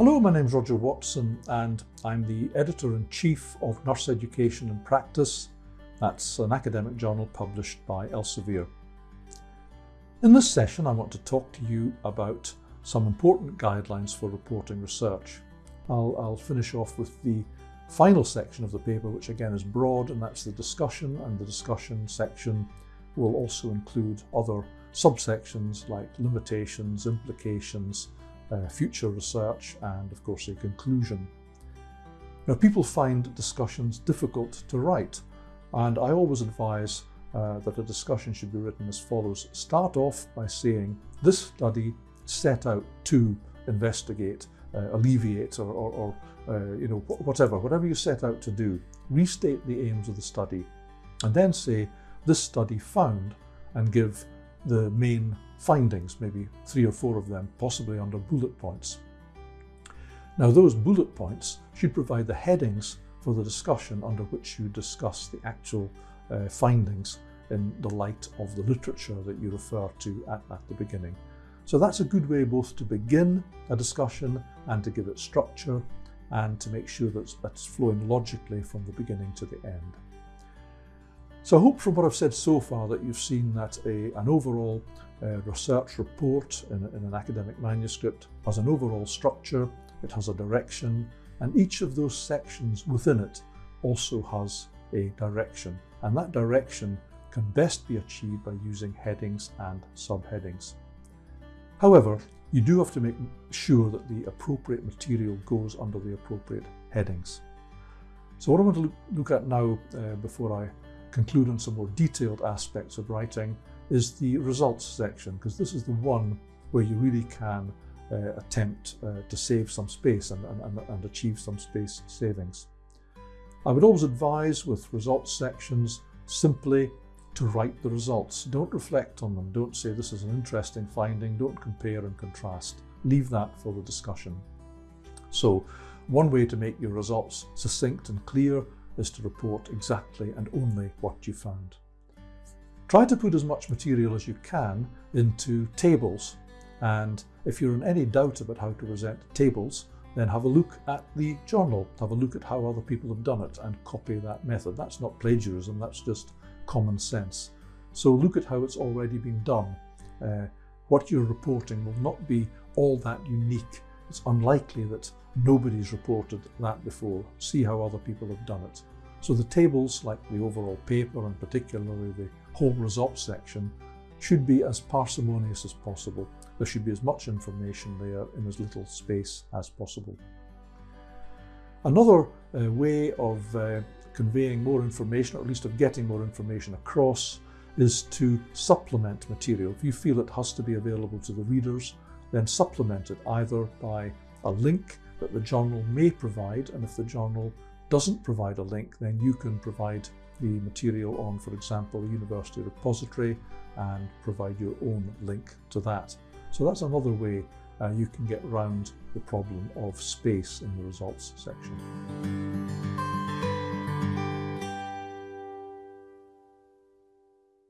Hello, my name is Roger Watson and I'm the Editor-in-Chief of Nurse Education in Practice. That's an academic journal published by Elsevier. In this session I want to talk to you about some important guidelines for reporting research. I'll, I'll finish off with the final section of the paper which again is broad and that's the discussion and the discussion section will also include other subsections like limitations, implications, uh, future research and of course a conclusion. Now people find discussions difficult to write and I always advise uh, that a discussion should be written as follows. Start off by saying this study set out to investigate, uh, alleviate or, or, or uh, you know whatever, whatever you set out to do. Restate the aims of the study and then say this study found and give the main findings, maybe three or four of them, possibly under bullet points. Now those bullet points should provide the headings for the discussion under which you discuss the actual uh, findings in the light of the literature that you refer to at, at the beginning. So that's a good way both to begin a discussion and to give it structure and to make sure that it's flowing logically from the beginning to the end. So I hope from what I've said so far that you've seen that a, an overall uh, research report in, in an academic manuscript has an overall structure, it has a direction, and each of those sections within it also has a direction. And that direction can best be achieved by using headings and subheadings. However, you do have to make sure that the appropriate material goes under the appropriate headings. So what I want to look, at now uh, before I conclude on some more detailed aspects of writing is the results section, because this is the one where you really can uh, attempt uh, to save some space and, and, and achieve some space savings. I would always advise with results sections simply to write the results. Don't reflect on them. Don't say this is an interesting finding. Don't compare and contrast. Leave that for the discussion. So one way to make your results succinct and clear is to report exactly and only what you found. Try to put as much material as you can into tables and if you're in any doubt about how to present tables then have a look at the journal, have a look at how other people have done it and copy that method. That's not plagiarism, that's just common sense. So look at how it's already been done. Uh, what you're reporting will not be all that unique. It's unlikely that nobody's reported that before. See how other people have done it. So the tables, like the overall paper and particularly the whole results section, should be as parsimonious as possible. There should be as much information there in as little space as possible. Another uh, way of uh, conveying more information, or at least of getting more information across, is to supplement material. If you feel it has to be available to the readers, then supplement it either by a link that the journal may provide, and if the journal doesn't provide a link, then you can provide the material on, for example, a university repository and provide your own link to that. So that's another way uh, you can get around the problem of space in the results section.